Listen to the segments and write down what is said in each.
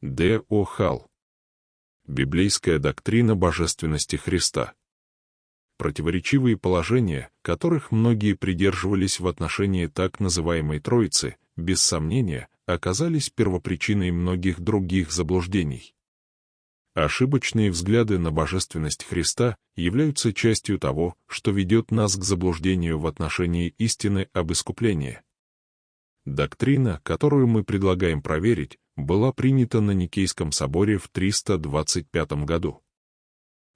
Д. О. Халл. Библейская доктрина божественности Христа. Противоречивые положения, которых многие придерживались в отношении так называемой Троицы, без сомнения, оказались первопричиной многих других заблуждений. Ошибочные взгляды на божественность Христа являются частью того, что ведет нас к заблуждению в отношении истины об искуплении. Доктрина, которую мы предлагаем проверить, была принята на Никейском соборе в 325 году.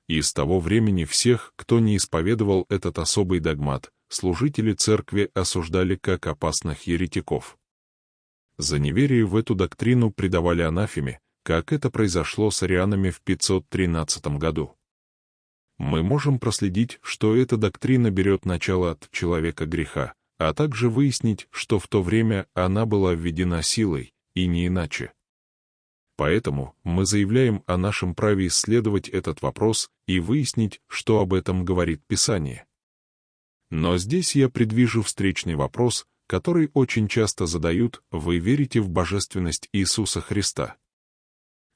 И с того времени всех, кто не исповедовал этот особый догмат, служители церкви осуждали как опасных еретиков. За неверие в эту доктрину предавали анафеме, как это произошло с арианами в 513 году. Мы можем проследить, что эта доктрина берет начало от человека греха, а также выяснить, что в то время она была введена силой, и не иначе. Поэтому мы заявляем о нашем праве исследовать этот вопрос и выяснить, что об этом говорит Писание. Но здесь я предвижу встречный вопрос, который очень часто задают «Вы верите в божественность Иисуса Христа?»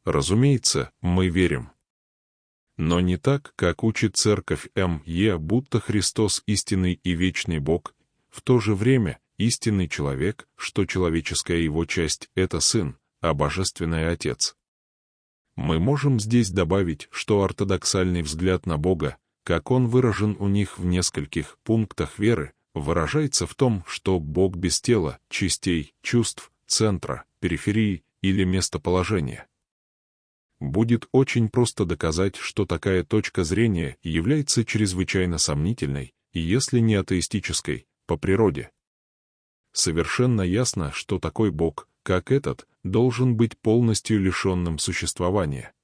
Разумеется, мы верим. Но не так, как учит церковь М.Е., будто Христос истинный и вечный Бог, в то же время истинный человек, что человеческая его часть — это Сын, а Божественный Отец. Мы можем здесь добавить, что ортодоксальный взгляд на Бога, как он выражен у них в нескольких пунктах веры, выражается в том, что Бог без тела, частей, чувств, центра, периферии или местоположения. Будет очень просто доказать, что такая точка зрения является чрезвычайно сомнительной, если не атеистической, по природе. Совершенно ясно, что такой Бог, как этот, должен быть полностью лишенным существования.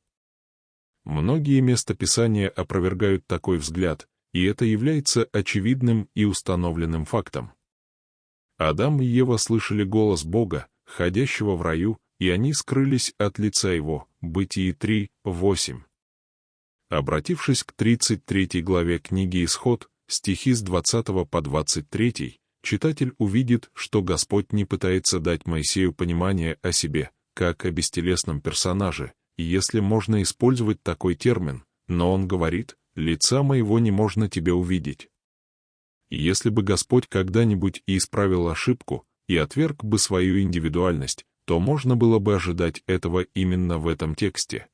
Многие местописания опровергают такой взгляд, и это является очевидным и установленным фактом. Адам и Ева слышали голос Бога, ходящего в раю, и они скрылись от лица его, Бытие 3, 8. Обратившись к 33 главе книги Исход, стихи с 20 по 23, читатель увидит, что Господь не пытается дать Моисею понимание о себе, как о бестелесном персонаже, если можно использовать такой термин, но он говорит, «Лица моего не можно тебе увидеть». Если бы Господь когда-нибудь и исправил ошибку, и отверг бы свою индивидуальность, то можно было бы ожидать этого именно в этом тексте.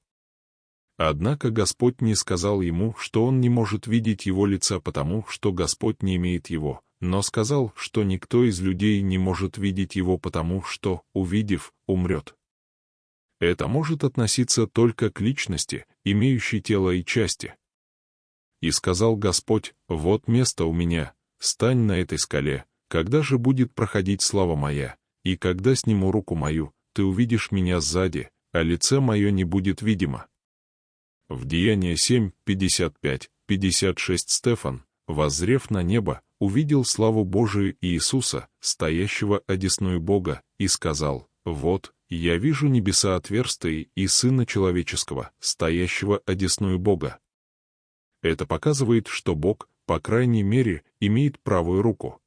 Однако Господь не сказал ему, что он не может видеть его лица потому, что Господь не имеет его, но сказал, что никто из людей не может видеть его потому, что, увидев, умрет. Это может относиться только к личности, имеющей тело и части. И сказал Господь, вот место у меня, стань на этой скале, когда же будет проходить слава моя, и когда сниму руку мою, ты увидишь меня сзади, а лице мое не будет видимо. В Деяние 7, 55, 56 Стефан, воззрев на небо, увидел славу Божию и Иисуса, стоящего одесную Бога, и сказал, «Вот, я вижу небеса отверстые и Сына Человеческого, стоящего одесную Бога». Это показывает, что Бог, по крайней мере, имеет правую руку.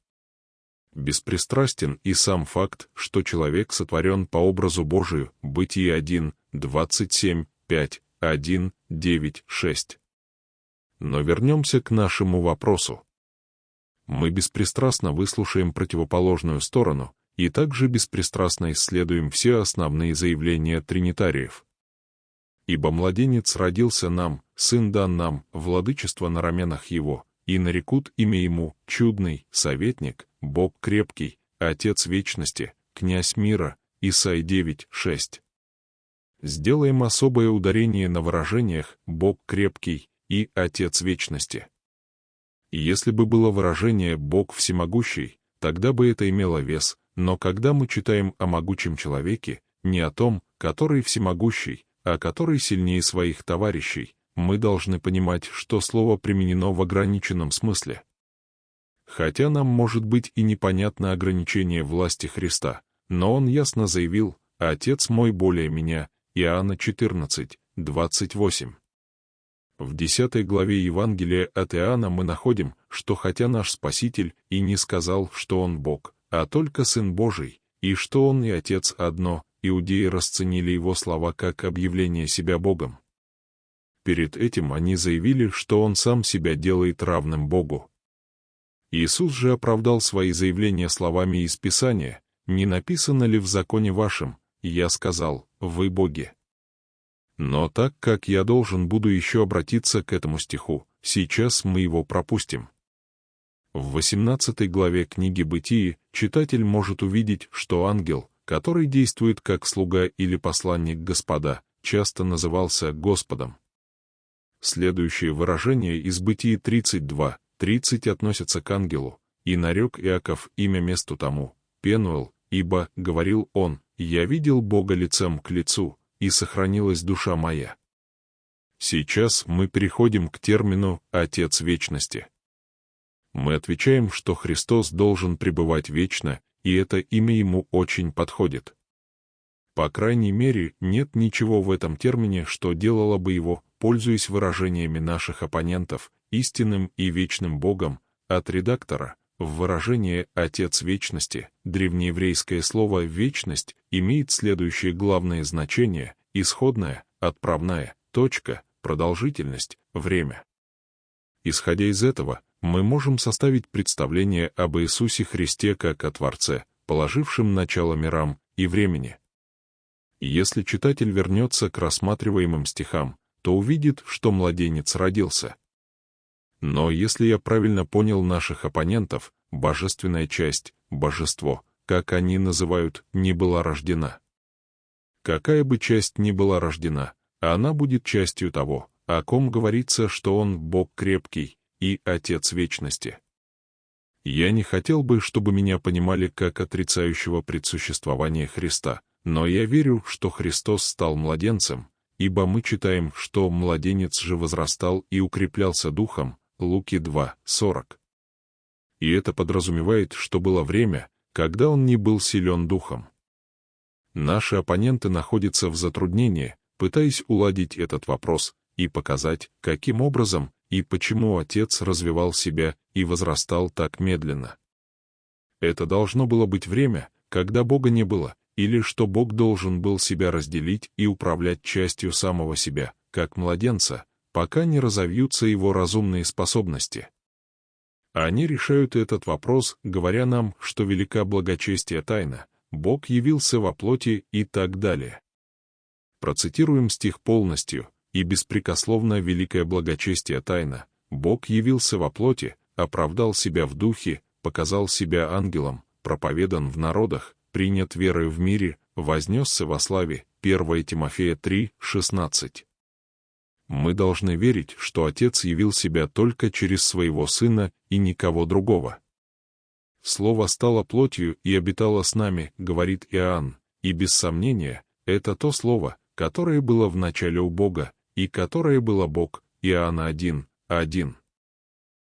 Беспристрастен и сам факт, что человек сотворен по образу Божию, Бытие 1, 27, 5, 1, 9, 6. Но вернемся к нашему вопросу. Мы беспристрастно выслушаем противоположную сторону и также беспристрастно исследуем все основные заявления тринитариев. Ибо младенец родился нам, сын дан нам, владычество на раменах его, и нарекут имя ему чудный, советник, Бог крепкий, Отец вечности, князь мира, Исай 9, 6. Сделаем особое ударение на выражениях «Бог крепкий», и Отец Вечности. Если бы было выражение «Бог всемогущий», тогда бы это имело вес, но когда мы читаем о могучем человеке, не о том, который всемогущий, а который сильнее своих товарищей, мы должны понимать, что слово применено в ограниченном смысле. Хотя нам может быть и непонятно ограничение власти Христа, но он ясно заявил «Отец мой более меня» Иоанна 14, 28. В 10 главе Евангелия от Иоанна мы находим, что хотя наш Спаситель и не сказал, что Он Бог, а только Сын Божий, и что Он и Отец одно, иудеи расценили его слова как объявление себя Богом. Перед этим они заявили, что он сам себя делает равным Богу. Иисус же оправдал свои заявления словами из Писания, «Не написано ли в законе вашем, я сказал, вы боги?» Но так как я должен буду еще обратиться к этому стиху, сейчас мы его пропустим. В 18 главе книги «Бытии» читатель может увидеть, что ангел, который действует как слуга или посланник Господа, часто назывался Господом. Следующее выражение из Бытии 32, 30 относится к ангелу, и нарек Иаков имя месту тому, Пенуэл, ибо, говорил он, я видел Бога лицем к лицу, и сохранилась душа моя. Сейчас мы переходим к термину «Отец Вечности». Мы отвечаем, что Христос должен пребывать вечно, и это имя ему очень подходит. По крайней мере, нет ничего в этом термине, что делало бы его, пользуясь выражениями наших оппонентов, истинным и вечным Богом, от редактора, в выражение «Отец Вечности» древнееврейское слово «вечность» имеет следующее главное значение — исходная, отправная, точка, продолжительность, время. Исходя из этого, мы можем составить представление об Иисусе Христе как о Творце, положившем начало мирам и времени. Если читатель вернется к рассматриваемым стихам, то увидит, что младенец родился — но если я правильно понял наших оппонентов, божественная часть, божество, как они называют, не была рождена. Какая бы часть ни была рождена, она будет частью того, о ком говорится, что он Бог крепкий и Отец вечности. Я не хотел бы, чтобы меня понимали как отрицающего предсуществование Христа, но я верю, что Христос стал младенцем, ибо мы читаем, что младенец же возрастал и укреплялся духом, Луки 2, 40. И это подразумевает, что было время, когда он не был силен духом. Наши оппоненты находятся в затруднении, пытаясь уладить этот вопрос и показать, каким образом и почему отец развивал себя и возрастал так медленно. Это должно было быть время, когда Бога не было, или что Бог должен был себя разделить и управлять частью самого себя, как младенца, пока не разовьются его разумные способности. Они решают этот вопрос, говоря нам, что велика благочестие тайна, Бог явился во плоти и так далее. Процитируем стих полностью, и беспрекословно великое благочестие тайна, Бог явился во плоти, оправдал себя в духе, показал себя ангелом, проповедан в народах, принят верою в мире, вознесся во славе, 1 Тимофея 3, 16. Мы должны верить, что Отец явил себя только через своего Сына и никого другого. Слово стало плотью и обитало с нами, говорит Иоанн, и без сомнения, это то слово, которое было в начале у Бога, и которое было Бог, Иоанна 1, 1.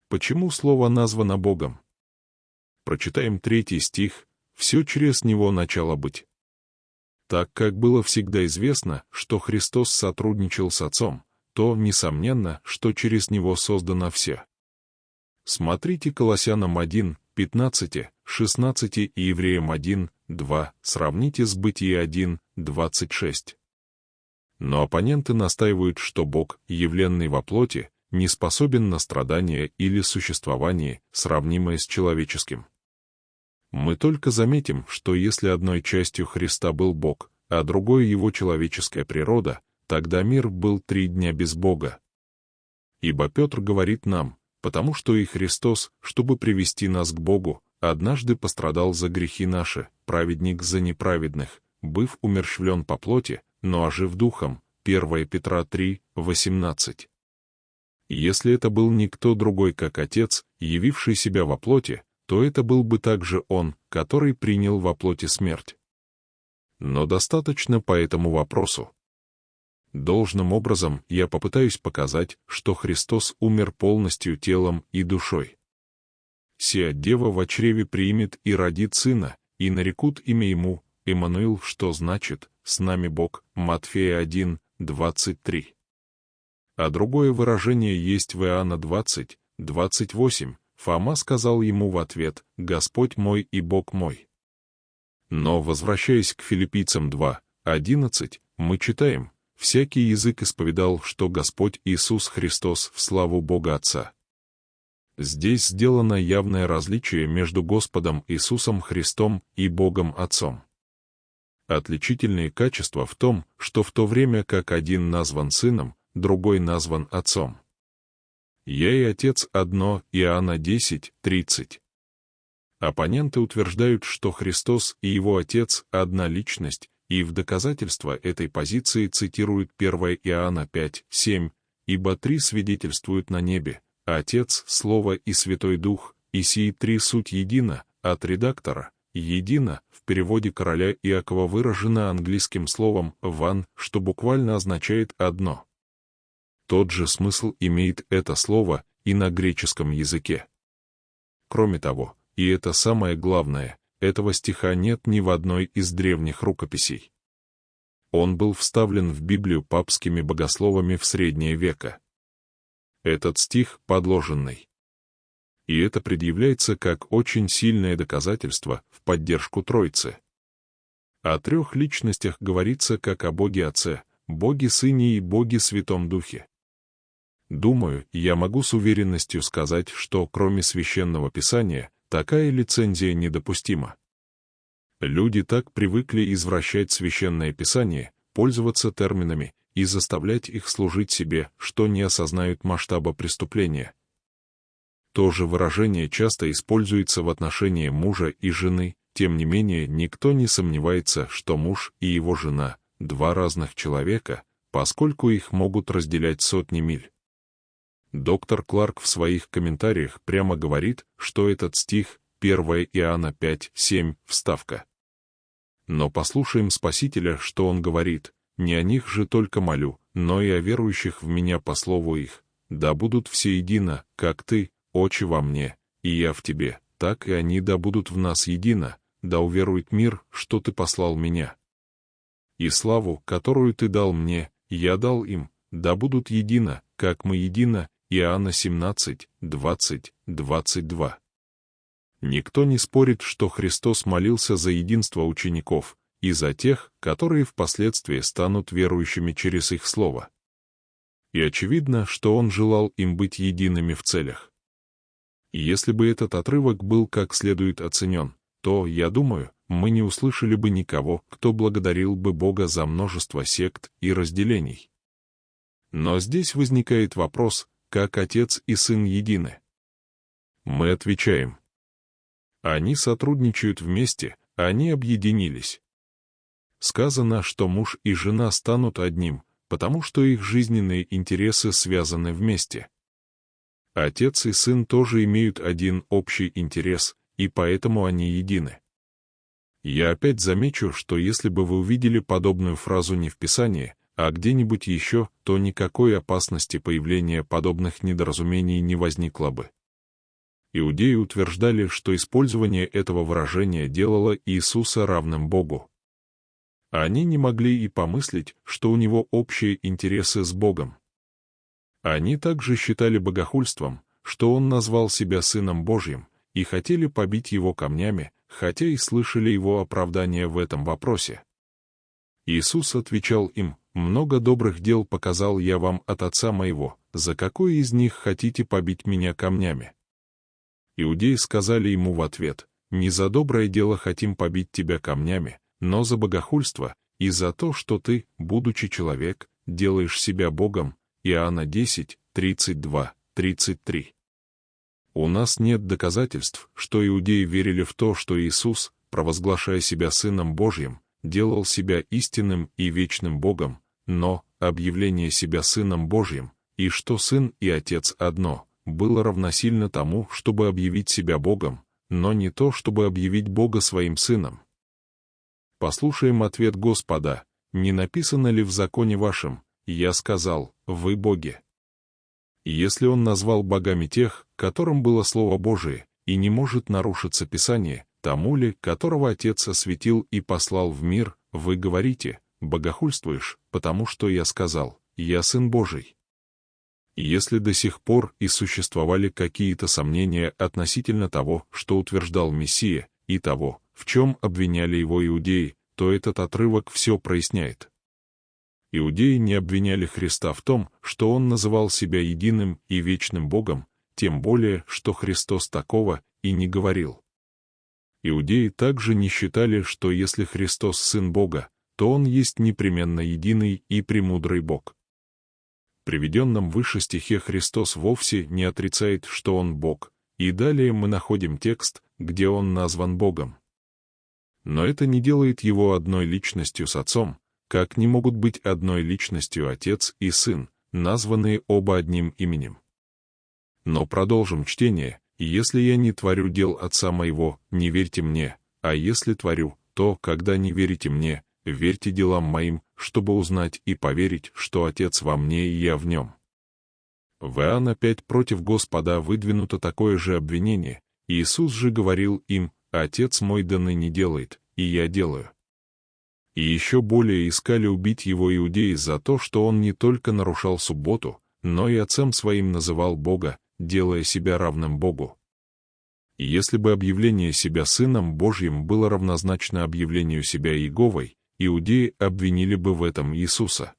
Почему слово названо Богом? Прочитаем третий стих, все через него начало быть. Так как было всегда известно, что Христос сотрудничал с Отцом, то, несомненно, что через него создано все. Смотрите Колоссянам 1, 15, 16 и Евреям 1, 2, сравните с Бытие 1, 26. Но оппоненты настаивают, что Бог, явленный во плоти, не способен на страдания или существование, сравнимое с человеческим. Мы только заметим, что если одной частью Христа был Бог, а другой его человеческая природа, Тогда мир был три дня без Бога. Ибо Петр говорит нам, потому что и Христос, чтобы привести нас к Богу, однажды пострадал за грехи наши, праведник за неправедных, быв умерщвлен по плоти, но ожив духом. 1 Петра 3, 18. Если это был никто другой, как Отец, явивший себя во плоти, то это был бы также Он, который принял во плоти смерть. Но достаточно по этому вопросу. Должным образом я попытаюсь показать, что Христос умер полностью телом и душой. Сия дева в чреве примет и родит сына, и нарекут имя ему, Иммануил, что значит «с нами Бог», Матфея 1, 23. А другое выражение есть в Иоанна 20, 28, Фома сказал ему в ответ «Господь мой и Бог мой». Но, возвращаясь к филиппийцам 2, 11, мы читаем, «Всякий язык исповедал, что Господь Иисус Христос в славу Бога Отца». Здесь сделано явное различие между Господом Иисусом Христом и Богом Отцом. Отличительные качества в том, что в то время как один назван сыном, другой назван отцом. «Я и отец одно» Иоанна 10, 30. Оппоненты утверждают, что Христос и его отец — одна личность, и в доказательство этой позиции цитируют 1 Иоанна 5, 7, «Ибо три свидетельствуют на небе, Отец, Слово и Святой Дух, и сии три суть едино, от редактора, едино, в переводе короля Иакова выражено английским словом «one», что буквально означает «одно». Тот же смысл имеет это слово и на греческом языке. Кроме того, и это самое главное, этого стиха нет ни в одной из древних рукописей. Он был вставлен в Библию папскими богословами в средние века. Этот стих подложенный и это предъявляется как очень сильное доказательство в поддержку Троицы. О трех личностях говорится как о Боге Отце, Боге Сыне и Боге Святом Духе. Думаю, я могу с уверенностью сказать, что кроме Священного Писания, такая лицензия недопустима. Люди так привыкли извращать Священное Писание, пользоваться терминами и заставлять их служить себе, что не осознают масштаба преступления, то же выражение часто используется в отношении мужа и жены, тем не менее никто не сомневается, что муж и его жена — два разных человека, поскольку их могут разделять сотни миль. Доктор Кларк в своих комментариях прямо говорит, что этот стих 1 Иоанна 5, 7, вставка. Но послушаем Спасителя, что он говорит, не о них же только молю, но и о верующих в меня по слову их, да будут все едино, как ты, очи во мне, и я в тебе, так и они да будут в нас едино, да уверует мир, что ты послал меня. И славу, которую ты дал мне, я дал им, да будут едино, как мы едино, Иоанна 17, 20, 22. Никто не спорит, что Христос молился за единство учеников и за тех, которые впоследствии станут верующими через их слово. И очевидно, что Он желал им быть едиными в целях. И если бы этот отрывок был как следует оценен, то, я думаю, мы не услышали бы никого, кто благодарил бы Бога за множество сект и разделений. Но здесь возникает вопрос, как Отец и Сын едины. Мы отвечаем. Они сотрудничают вместе, они объединились. Сказано, что муж и жена станут одним, потому что их жизненные интересы связаны вместе. Отец и сын тоже имеют один общий интерес, и поэтому они едины. Я опять замечу, что если бы вы увидели подобную фразу не в Писании, а где-нибудь еще, то никакой опасности появления подобных недоразумений не возникло бы. Иудеи утверждали, что использование этого выражения делало Иисуса равным Богу. Они не могли и помыслить, что у него общие интересы с Богом. Они также считали богохульством, что он назвал себя Сыном Божьим, и хотели побить его камнями, хотя и слышали его оправдание в этом вопросе. Иисус отвечал им, «Много добрых дел показал я вам от Отца моего, за какой из них хотите побить меня камнями?» Иудеи сказали ему в ответ, «Не за доброе дело хотим побить тебя камнями, но за богохульство и за то, что ты, будучи человек, делаешь себя Богом, Иоанна 10, 32, 33. У нас нет доказательств, что иудеи верили в то, что Иисус, провозглашая себя Сыном Божьим, делал себя истинным и вечным Богом, но объявление себя Сыном Божьим, и что Сын и Отец одно, было равносильно тому, чтобы объявить себя Богом, но не то, чтобы объявить Бога своим Сыном. Послушаем ответ Господа, не написано ли в законе вашем, я сказал, вы боги. Если он назвал богами тех, которым было Слово Божие, и не может нарушиться Писание, тому ли, которого Отец осветил и послал в мир, вы говорите, богохульствуешь, потому что я сказал, я Сын Божий. Если до сих пор и существовали какие-то сомнения относительно того, что утверждал Мессия, и того, в чем обвиняли его иудеи, то этот отрывок все проясняет. Иудеи не обвиняли Христа в том, что он называл себя единым и вечным Богом, тем более, что Христос такого и не говорил. Иудеи также не считали, что если Христос Сын Бога, то Он есть непременно единый и премудрый Бог. В приведенном выше стихе Христос вовсе не отрицает, что Он Бог, и далее мы находим текст, где Он назван Богом но это не делает его одной личностью с отцом, как не могут быть одной личностью отец и сын, названные оба одним именем. Но продолжим чтение, «Если я не творю дел отца моего, не верьте мне, а если творю, то, когда не верите мне, верьте делам моим, чтобы узнать и поверить, что Отец во мне и я в нем». В Иоанн опять против Господа выдвинуто такое же обвинение, Иисус же говорил им, Отец мой да ныне делает, и я делаю. И еще более искали убить его иудеи за то, что он не только нарушал субботу, но и отцем своим называл Бога, делая себя равным Богу. И если бы объявление себя Сыном Божьим было равнозначно объявлению себя Иеговой, иудеи обвинили бы в этом Иисуса.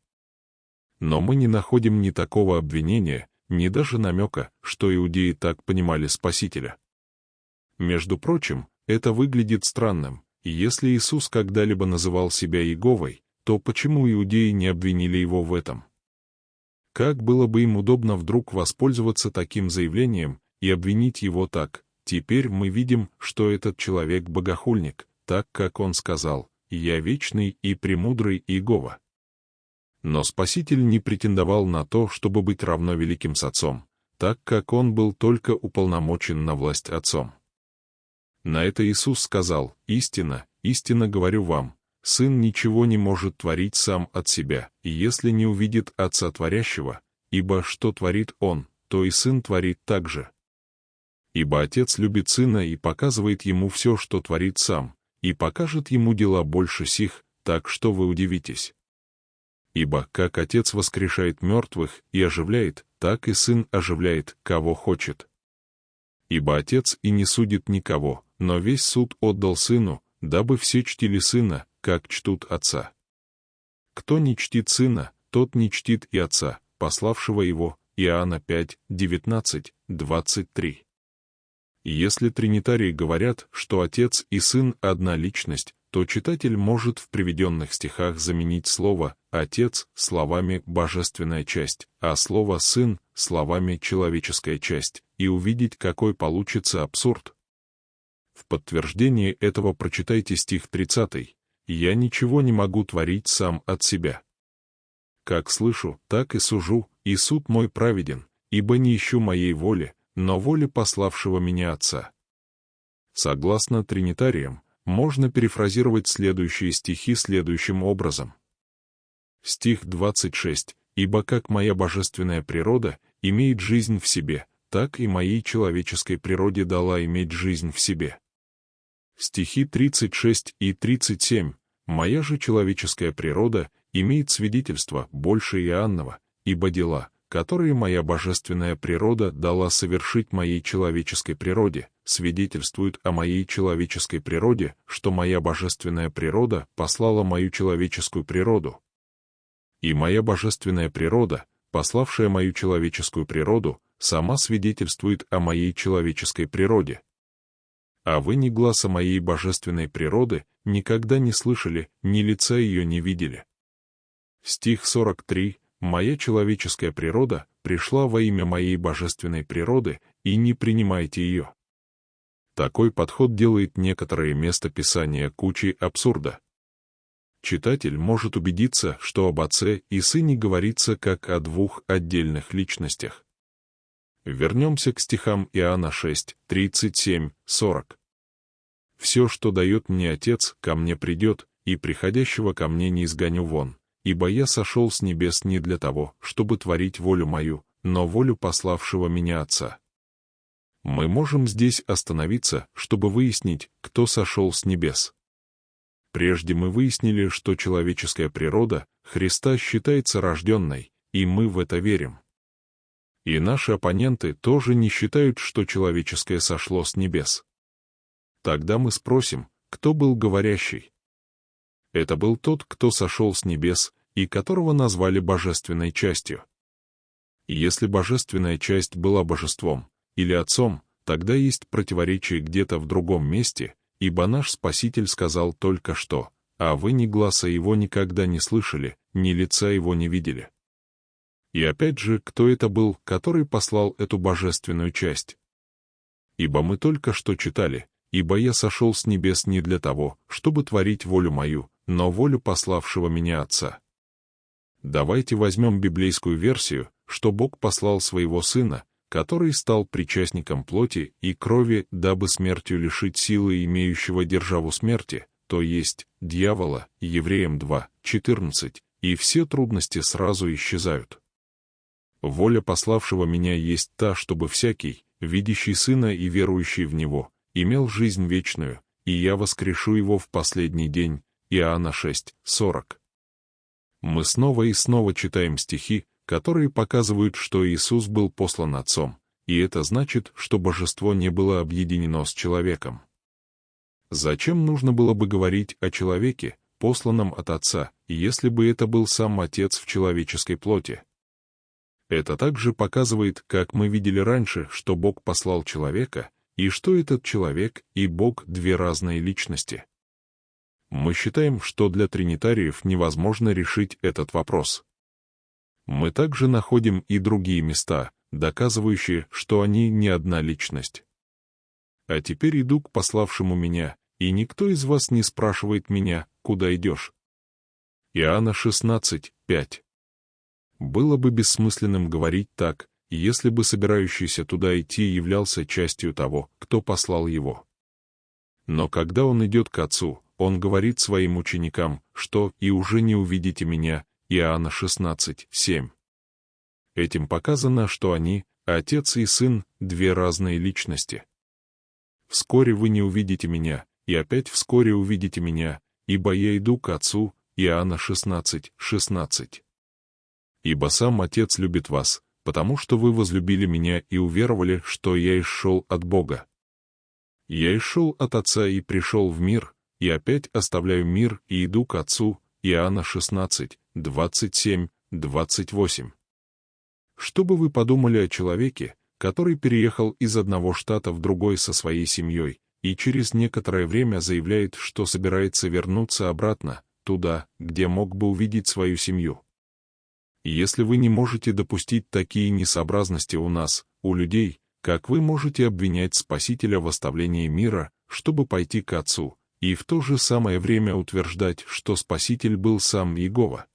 Но мы не находим ни такого обвинения, ни даже намека, что иудеи так понимали Спасителя. Между прочим, это выглядит странным, и если Иисус когда-либо называл себя Иеговой, то почему иудеи не обвинили его в этом? Как было бы им удобно вдруг воспользоваться таким заявлением и обвинить его так? Теперь мы видим, что этот человек богохульник, так как он сказал, «Я вечный и премудрый Иегова». Но Спаситель не претендовал на то, чтобы быть равно великим с Отцом, так как он был только уполномочен на власть Отцом. На это Иисус сказал, «Истина, истинно говорю вам, Сын ничего не может творить сам от себя, и если не увидит Отца Творящего, ибо что творит Он, то и Сын творит так же. Ибо Отец любит Сына и показывает Ему все, что творит Сам, и покажет Ему дела больше сих, так что вы удивитесь. Ибо как Отец воскрешает мертвых и оживляет, так и Сын оживляет, кого хочет. Ибо Отец и не судит никого, но весь суд отдал сыну, дабы все чтили сына, как чтут отца. Кто не чтит сына, тот не чтит и отца, пославшего его, Иоанна 5, 19, 23. Если тринитарии говорят, что отец и сын — одна личность, то читатель может в приведенных стихах заменить слово «отец» словами «божественная часть», а слово «сын» словами «человеческая часть» и увидеть, какой получится абсурд. В подтверждение этого прочитайте стих 30. «Я ничего не могу творить сам от себя. Как слышу, так и сужу, и суд мой праведен, ибо не ищу моей воли, но воли пославшего меня Отца». Согласно тринитариям, можно перефразировать следующие стихи следующим образом. Стих 26. «Ибо как моя божественная природа имеет жизнь в себе, так и моей человеческой природе дала иметь жизнь в себе» стихи 36 и 37, «Моя же человеческая природа имеет свидетельство больше Иоаннова, ибо дела, которые моя божественная природа дала совершить моей человеческой природе, свидетельствуют о моей человеческой природе, что моя божественная природа послала мою человеческую природу. И моя божественная природа, пославшая мою человеческую природу, сама свидетельствует о моей человеческой природе, а вы ни глаза моей божественной природы никогда не слышали, ни лица ее не видели. Стих 43. «Моя человеческая природа пришла во имя моей божественной природы, и не принимайте ее». Такой подход делает некоторые места Писания кучей абсурда. Читатель может убедиться, что об Отце и Сыне говорится как о двух отдельных личностях. Вернемся к стихам Иоанна 6, 37, 40. «Все, что дает мне Отец, ко мне придет, и приходящего ко мне не изгоню вон, ибо я сошел с небес не для того, чтобы творить волю мою, но волю пославшего меня Отца». Мы можем здесь остановиться, чтобы выяснить, кто сошел с небес. Прежде мы выяснили, что человеческая природа Христа считается рожденной, и мы в это верим. И наши оппоненты тоже не считают, что человеческое сошло с небес. Тогда мы спросим, кто был говорящий. Это был тот, кто сошел с небес, и которого назвали божественной частью. Если божественная часть была божеством или отцом, тогда есть противоречие где-то в другом месте, ибо наш Спаситель сказал только что, а вы ни глаза его никогда не слышали, ни лица его не видели. И опять же, кто это был, который послал эту божественную часть? Ибо мы только что читали, ибо я сошел с небес не для того, чтобы творить волю мою, но волю пославшего меня Отца. Давайте возьмем библейскую версию, что Бог послал своего Сына, который стал причастником плоти и крови, дабы смертью лишить силы имеющего державу смерти, то есть дьявола, Евреям 2, 14, и все трудности сразу исчезают. Воля пославшего меня есть та, чтобы всякий, видящий Сына и верующий в Него, имел жизнь вечную, и я воскрешу его в последний день. Иоанна 6, 40. Мы снова и снова читаем стихи, которые показывают, что Иисус был послан Отцом, и это значит, что божество не было объединено с человеком. Зачем нужно было бы говорить о человеке, посланном от Отца, если бы это был сам Отец в человеческой плоти? Это также показывает, как мы видели раньше, что Бог послал человека, и что этот человек и Бог — две разные личности. Мы считаем, что для тринитариев невозможно решить этот вопрос. Мы также находим и другие места, доказывающие, что они не одна личность. А теперь иду к пославшему меня, и никто из вас не спрашивает меня, куда идешь. Иоанна 16, 5. Было бы бессмысленным говорить так, если бы собирающийся туда идти являлся частью того, кто послал его. Но когда он идет к Отцу, он говорит своим ученикам, что «и уже не увидите меня, Иоанна 16, 7. Этим показано, что они, отец и сын, две разные личности. «Вскоре вы не увидите меня, и опять вскоре увидите меня, ибо я иду к отцу» Иоанна 16, 16. «Ибо сам Отец любит вас, потому что вы возлюбили меня и уверовали, что я исшел от Бога. Я исшел от Отца и пришел в мир, и опять оставляю мир и иду к Отцу» Иоанна 16, 27, 28. Что бы вы подумали о человеке, который переехал из одного штата в другой со своей семьей, и через некоторое время заявляет, что собирается вернуться обратно, туда, где мог бы увидеть свою семью? Если вы не можете допустить такие несообразности у нас, у людей, как вы можете обвинять Спасителя в оставлении мира, чтобы пойти к Отцу, и в то же самое время утверждать, что Спаситель был сам Иегова?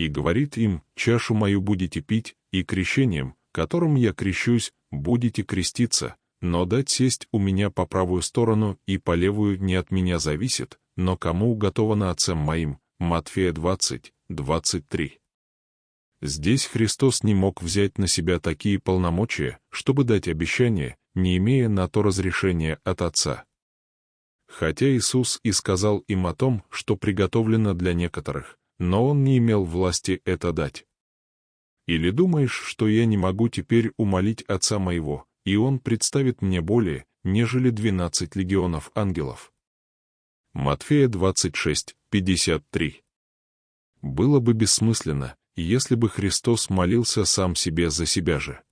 и говорит им, «Чашу мою будете пить, и крещением, которым я крещусь, будете креститься, но дать сесть у меня по правую сторону и по левую не от меня зависит, но кому уготовано отцем моим». Матфея 20, 23. Здесь Христос не мог взять на себя такие полномочия, чтобы дать обещание, не имея на то разрешения от Отца. Хотя Иисус и сказал им о том, что приготовлено для некоторых, но он не имел власти это дать. Или думаешь, что я не могу теперь умолить Отца моего, и он представит мне более, нежели двенадцать легионов ангелов? Матфея 26, 53. Было бы бессмысленно, если бы Христос молился сам себе за себя же.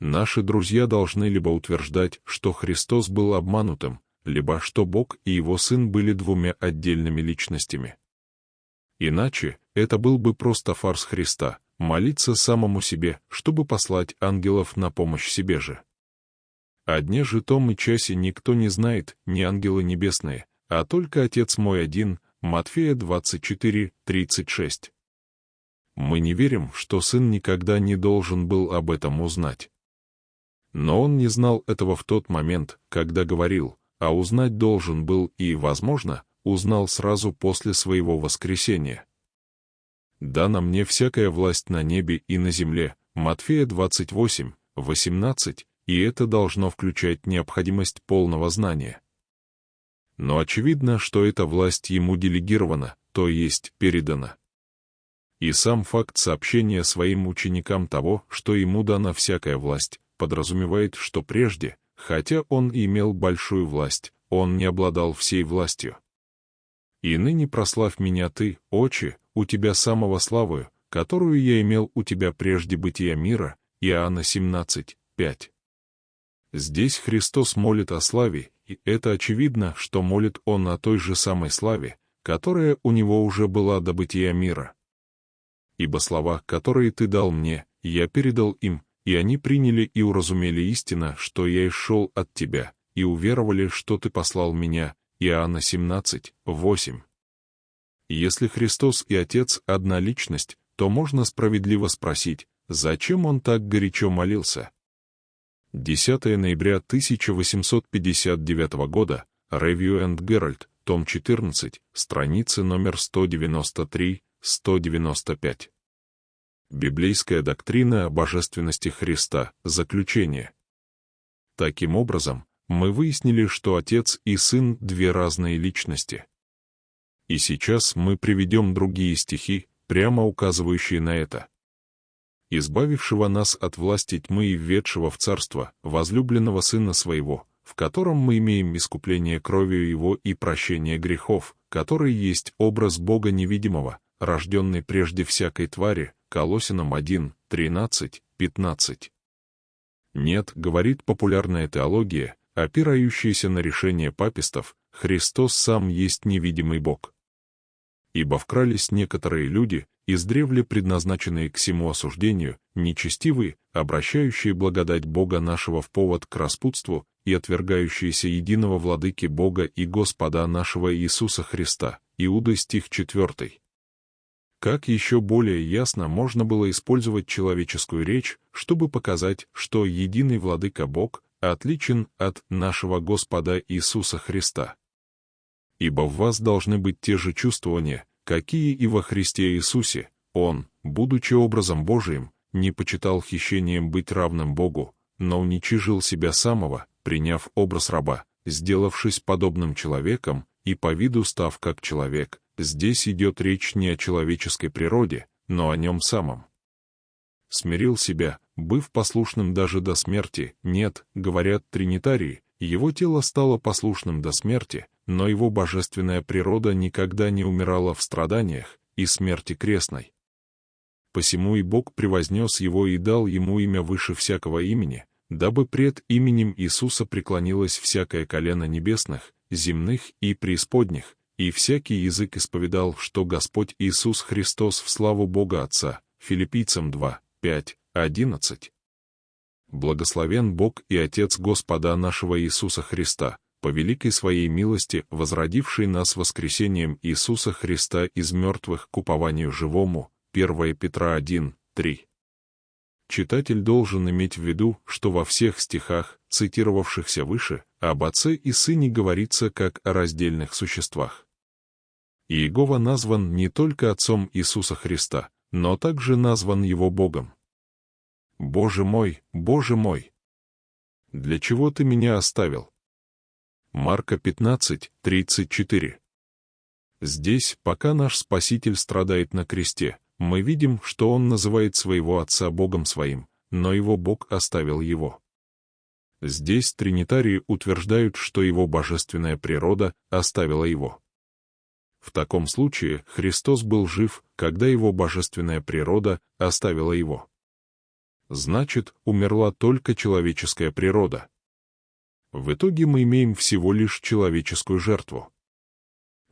Наши друзья должны либо утверждать, что Христос был обманутым, либо что Бог и Его Сын были двумя отдельными личностями. Иначе это был бы просто фарс Христа, молиться самому себе, чтобы послать ангелов на помощь себе же. О дне же том и часе никто не знает, ни ангелы небесные, а только Отец мой один, Матфея 24, 36. Мы не верим, что Сын никогда не должен был об этом узнать. Но он не знал этого в тот момент, когда говорил, а узнать должен был и, возможно, узнал сразу после своего воскресения. «Дана мне всякая власть на небе и на земле» Матфея 28, 18, и это должно включать необходимость полного знания. Но очевидно, что эта власть ему делегирована, то есть передана. И сам факт сообщения своим ученикам того, что ему дана всякая власть, подразумевает, что прежде, хотя он имел большую власть, он не обладал всей властью. И ныне прославь меня ты, Отче, у тебя самого славою, которую я имел у тебя прежде бытия мира, Иоанна 17, 5. Здесь Христос молит о славе, и это очевидно, что молит Он о той же самой славе, которая у Него уже была до бытия мира. Ибо слова, которые Ты дал мне, я передал им, и они приняли и уразумели истина, что я и шел от Тебя, и уверовали, что Ты послал меня. Иоанна 17, 8. Если Христос и Отец — одна личность, то можно справедливо спросить, зачем Он так горячо молился? 10 ноября 1859 года, Review and Herald, том 14, страницы номер 193-195. Библейская доктрина о божественности Христа, заключение. Таким образом, мы выяснили, что Отец и Сын — две разные личности. И сейчас мы приведем другие стихи, прямо указывающие на это. «Избавившего нас от власти тьмы и введшего в царство, возлюбленного Сына Своего, в котором мы имеем искупление кровью Его и прощение грехов, который есть образ Бога невидимого, рожденный прежде всякой твари, Колосинам 1, 13, 15. Нет, говорит популярная теология, опирающаяся на решение папистов, Христос сам есть невидимый Бог. Ибо вкрались некоторые люди, издревле предназначенные к всему осуждению, нечестивые, обращающие благодать Бога нашего в повод к распутству и отвергающиеся единого владыки Бога и Господа нашего Иисуса Христа. Иуда стих 4. Как еще более ясно можно было использовать человеческую речь, чтобы показать, что единый владыка Бог отличен от нашего Господа Иисуса Христа? Ибо в вас должны быть те же чувствования, какие и во Христе Иисусе. Он, будучи образом Божиим, не почитал хищением быть равным Богу, но уничижил себя самого, приняв образ раба, сделавшись подобным человеком и по виду став как человек, Здесь идет речь не о человеческой природе, но о нем самом. Смирил себя, быв послушным даже до смерти, нет, говорят тринитарии, его тело стало послушным до смерти, но его божественная природа никогда не умирала в страданиях и смерти крестной. Посему и Бог превознес его и дал ему имя выше всякого имени, дабы пред именем Иисуса преклонилось всякое колено небесных, земных и преисподних, и всякий язык исповедал, что Господь Иисус Христос в славу Бога Отца. Филиппийцам 2, 5, 11. Благословен Бог и Отец Господа нашего Иисуса Христа, по великой своей милости, возродивший нас воскресением Иисуса Христа из мертвых к упованию живому. 1 Петра 1, 3. Читатель должен иметь в виду, что во всех стихах, цитировавшихся выше, об Отце и Сыне говорится как о раздельных существах. Иегова назван не только Отцом Иисуса Христа, но также назван Его Богом. «Боже мой, Боже мой! Для чего Ты меня оставил?» Марка 15, 34. Здесь, пока наш Спаситель страдает на кресте, мы видим, что Он называет своего Отца Богом Своим, но Его Бог оставил Его. Здесь тринитарии утверждают, что Его божественная природа оставила Его. В таком случае Христос был жив, когда его божественная природа оставила его. Значит, умерла только человеческая природа. В итоге мы имеем всего лишь человеческую жертву.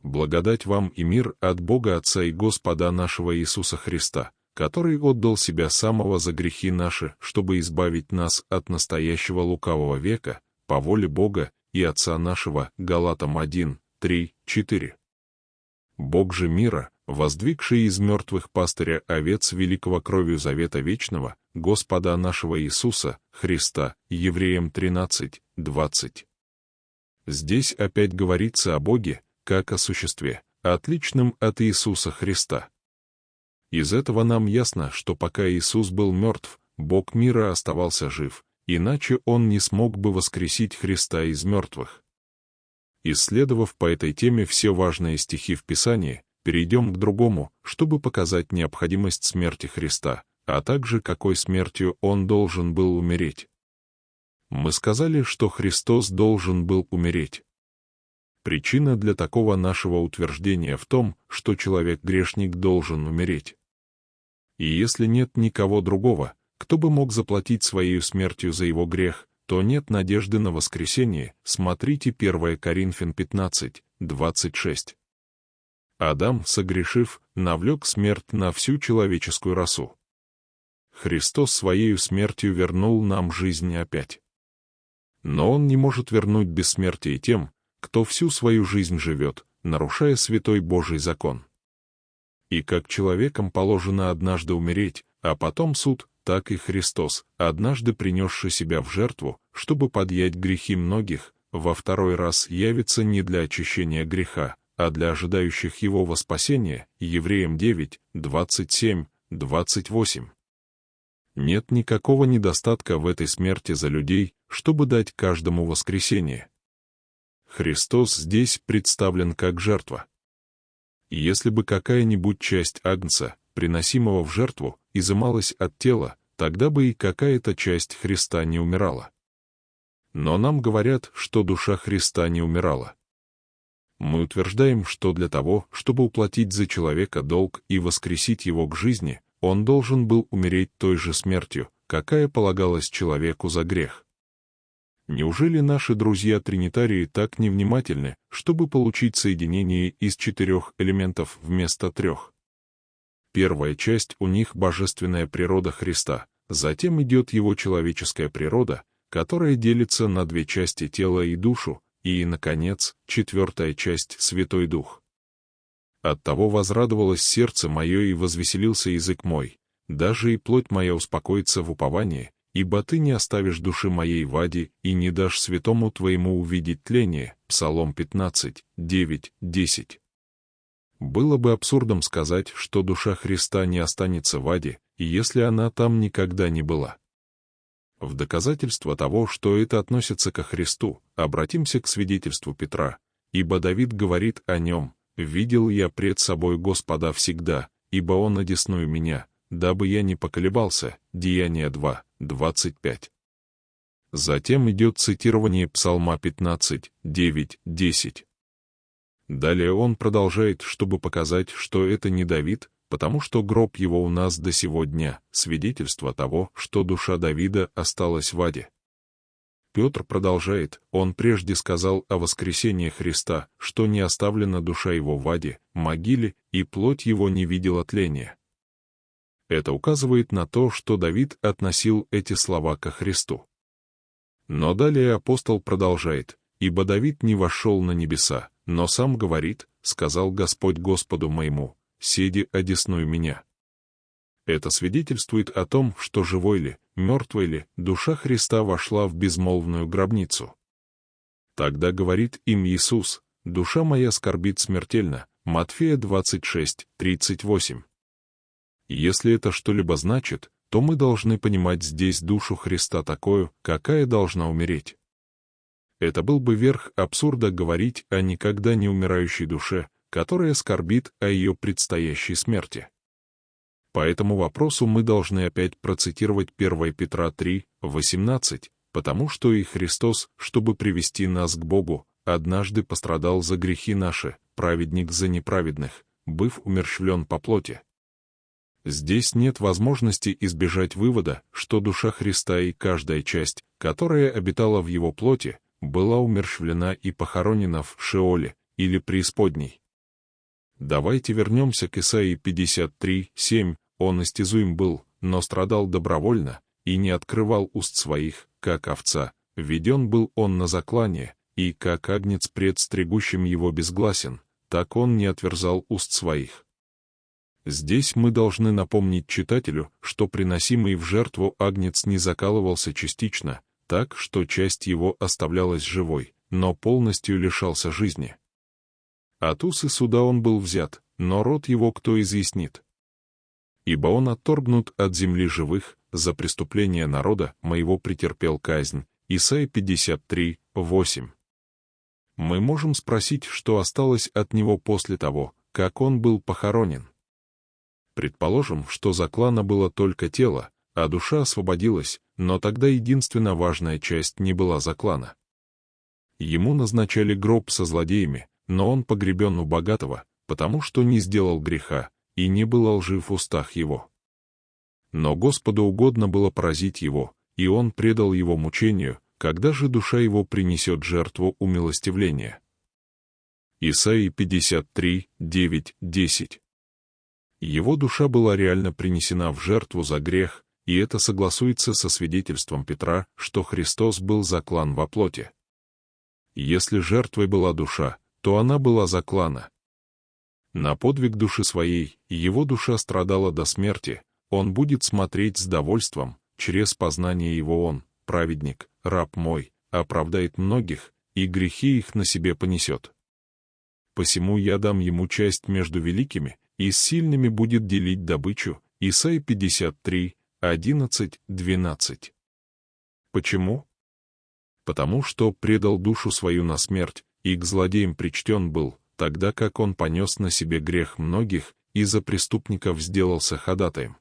Благодать вам и мир от Бога Отца и Господа нашего Иисуса Христа, который отдал себя самого за грехи наши, чтобы избавить нас от настоящего лукавого века, по воле Бога и Отца нашего, Галатам 1, 3, 4. Бог же мира, воздвигший из мертвых пастыря овец великого кровью завета вечного, Господа нашего Иисуса, Христа, Евреям 13, 20. Здесь опять говорится о Боге, как о существе, отличном от Иисуса Христа. Из этого нам ясно, что пока Иисус был мертв, Бог мира оставался жив, иначе Он не смог бы воскресить Христа из мертвых. Исследовав по этой теме все важные стихи в Писании, перейдем к другому, чтобы показать необходимость смерти Христа, а также какой смертью Он должен был умереть. Мы сказали, что Христос должен был умереть. Причина для такого нашего утверждения в том, что человек-грешник должен умереть. И если нет никого другого, кто бы мог заплатить своей смертью за его грех, то нет надежды на воскресение, смотрите 1 Коринфян 15, 26. Адам, согрешив, навлек смерть на всю человеческую расу. Христос своей смертью вернул нам жизнь опять. Но Он не может вернуть бессмертие тем, кто всю свою жизнь живет, нарушая святой Божий закон. И как человекам положено однажды умереть, а потом суд, так и Христос, однажды принесший себя в жертву, чтобы подъять грехи многих, во второй раз явится не для очищения греха, а для ожидающих его во спасение, Евреям 9, 27, 28. Нет никакого недостатка в этой смерти за людей, чтобы дать каждому воскресение. Христос здесь представлен как жертва. Если бы какая-нибудь часть Агнца, приносимого в жертву, изымалась от тела, тогда бы и какая-то часть Христа не умирала. Но нам говорят, что душа Христа не умирала. Мы утверждаем, что для того, чтобы уплатить за человека долг и воскресить его к жизни, он должен был умереть той же смертью, какая полагалась человеку за грех. Неужели наши друзья-тринитарии так невнимательны, чтобы получить соединение из четырех элементов вместо трех? Первая часть у них — божественная природа Христа, затем идет его человеческая природа, которая делится на две части тела и душу, и, наконец, четвертая часть — Святой Дух. Оттого возрадовалось сердце мое и возвеселился язык мой, даже и плоть моя успокоится в уповании, ибо ты не оставишь души моей в аде и не дашь святому твоему увидеть тление. Псалом 15, 9, 10. Было бы абсурдом сказать, что душа Христа не останется в аде, если она там никогда не была. В доказательство того, что это относится ко Христу, обратимся к свидетельству Петра, ибо Давид говорит о нем, «Видел я пред собой Господа всегда, ибо Он одесную меня, дабы я не поколебался». Деяние 2, 25. Затем идет цитирование Псалма 15, 9, 10. Далее он продолжает, чтобы показать, что это не Давид, потому что гроб его у нас до сего дня, свидетельство того, что душа Давида осталась в аде. Петр продолжает, он прежде сказал о воскресении Христа, что не оставлена душа его в аде, могиле, и плоть его не видела тления. Это указывает на то, что Давид относил эти слова ко Христу. Но далее апостол продолжает, «Ибо Давид не вошел на небеса, но сам говорит, сказал Господь Господу моему, седи одесную меня». Это свидетельствует о том, что живой ли, мертвый ли, душа Христа вошла в безмолвную гробницу. Тогда говорит им Иисус, «Душа моя скорбит смертельно». Матфея 26, 38. Если это что-либо значит, то мы должны понимать здесь душу Христа такую, какая должна умереть. Это был бы верх абсурда говорить о никогда не умирающей душе, которая скорбит о ее предстоящей смерти. По этому вопросу мы должны опять процитировать 1 Петра 3, 18, потому что и Христос, чтобы привести нас к Богу, однажды пострадал за грехи наши, праведник за неправедных, быв умерщвлен по плоти. Здесь нет возможности избежать вывода, что душа Христа и каждая часть, которая обитала в его плоти, была умерщвлена и похоронена в Шеоле или преисподней. Давайте вернемся к Исаии 53, 7. Он истязуем был, но страдал добровольно, и не открывал уст своих, как овца, введен был он на заклание, и, как агнец пред стригущим его безгласен, так он не отверзал уст своих. Здесь мы должны напомнить читателю, что приносимый в жертву агнец не закалывался частично, так, что часть его оставлялась живой, но полностью лишался жизни. От усы суда он был взят, но род его кто изъяснит? Ибо он отторгнут от земли живых, за преступление народа моего претерпел казнь. Исайя 53, 8. Мы можем спросить, что осталось от него после того, как он был похоронен. Предположим, что заклана было только тело, а душа освободилась, но тогда единственно важная часть не была заклана. Ему назначали гроб со злодеями, но он погребен у богатого, потому что не сделал греха, и не был лжив в устах его. Но Господу угодно было поразить его, и он предал его мучению, когда же душа его принесет жертву умилостивления. Исаии 53, 9, 10 Его душа была реально принесена в жертву за грех, и это согласуется со свидетельством Петра, что Христос был заклан во плоти. Если жертвой была душа, то она была заклана. На подвиг души своей его душа страдала до смерти, он будет смотреть с довольством, через познание его он, праведник, раб мой, оправдает многих, и грехи их на себе понесет. Посему я дам ему часть между великими, и с сильными будет делить добычу. Исайя 53, 11, 12. Почему? Потому что предал душу свою на смерть, и к злодеям причтен был, тогда как он понес на себе грех многих и за преступников сделался ходатаем.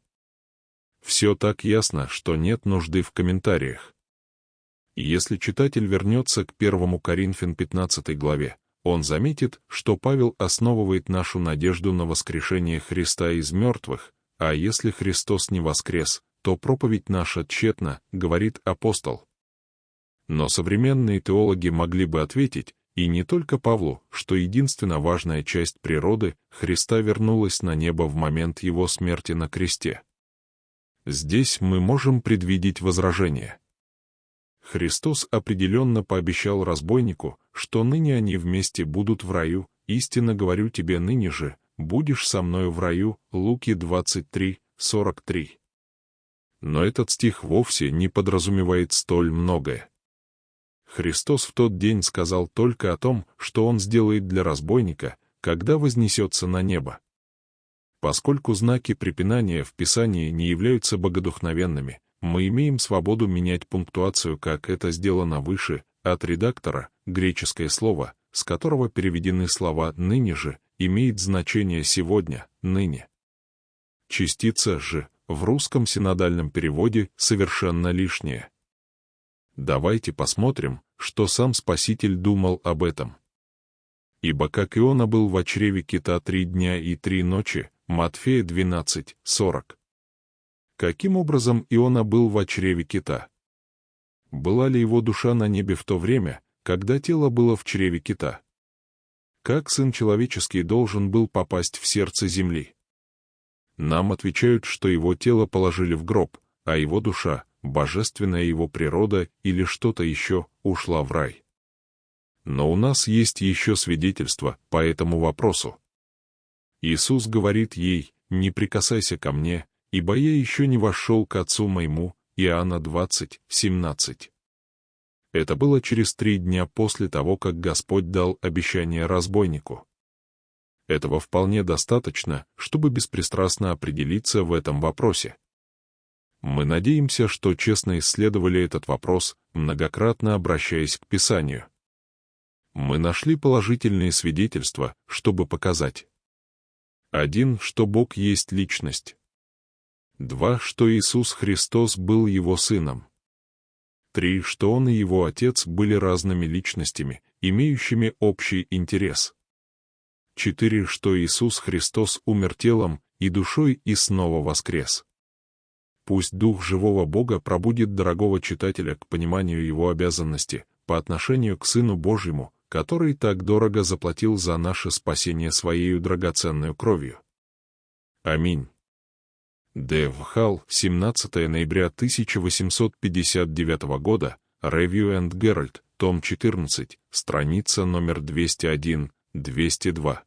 Все так ясно, что нет нужды в комментариях. Если читатель вернется к 1 Коринфян 15 главе, он заметит, что Павел основывает нашу надежду на воскрешение Христа из мертвых, а если Христос не воскрес, то проповедь наша тщетна, говорит апостол. Но современные теологи могли бы ответить, и не только Павлу, что единственно важная часть природы Христа вернулась на небо в момент его смерти на кресте. Здесь мы можем предвидеть возражение. Христос определенно пообещал разбойнику, что ныне они вместе будут в раю, истинно говорю тебе ныне же, будешь со мною в раю, Луки 23, 43. Но этот стих вовсе не подразумевает столь многое. Христос в тот день сказал только о том, что Он сделает для разбойника, когда вознесется на небо. Поскольку знаки препинания в Писании не являются богодухновенными, мы имеем свободу менять пунктуацию, как это сделано выше, от редактора, греческое слово, с которого переведены слова «ныне же», имеет значение «сегодня», «ныне». Частица «же» в русском синодальном переводе совершенно лишняя. Давайте посмотрим, что сам Спаситель думал об этом. Ибо как Иона был в чреве кита три дня и три ночи, Матфея 12, 40. Каким образом Иона был в чреве кита? Была ли его душа на небе в то время, когда тело было в чреве кита? Как Сын Человеческий должен был попасть в сердце земли? Нам отвечают, что его тело положили в гроб, а его душа, божественная его природа или что-то еще, ушла в рай. Но у нас есть еще свидетельство по этому вопросу. Иисус говорит ей, «Не прикасайся ко мне, ибо я еще не вошел к Отцу моему». Иоанна 20, 17. Это было через три дня после того, как Господь дал обещание разбойнику. Этого вполне достаточно, чтобы беспристрастно определиться в этом вопросе. Мы надеемся, что честно исследовали этот вопрос, многократно обращаясь к Писанию. Мы нашли положительные свидетельства, чтобы показать. Один, что Бог есть личность. Два, что Иисус Христос был Его Сыном. Три, что Он и Его Отец были разными личностями, имеющими общий интерес. Четыре, что Иисус Христос умер телом и душой и снова воскрес. Пусть Дух живого Бога пробудит дорогого читателя к пониманию его обязанности по отношению к Сыну Божьему, который так дорого заплатил за наше спасение своей драгоценной кровью. Аминь. Дэв Халл, 17 ноября 1859 года, Review and Herald, том 14, страница номер 201, 202.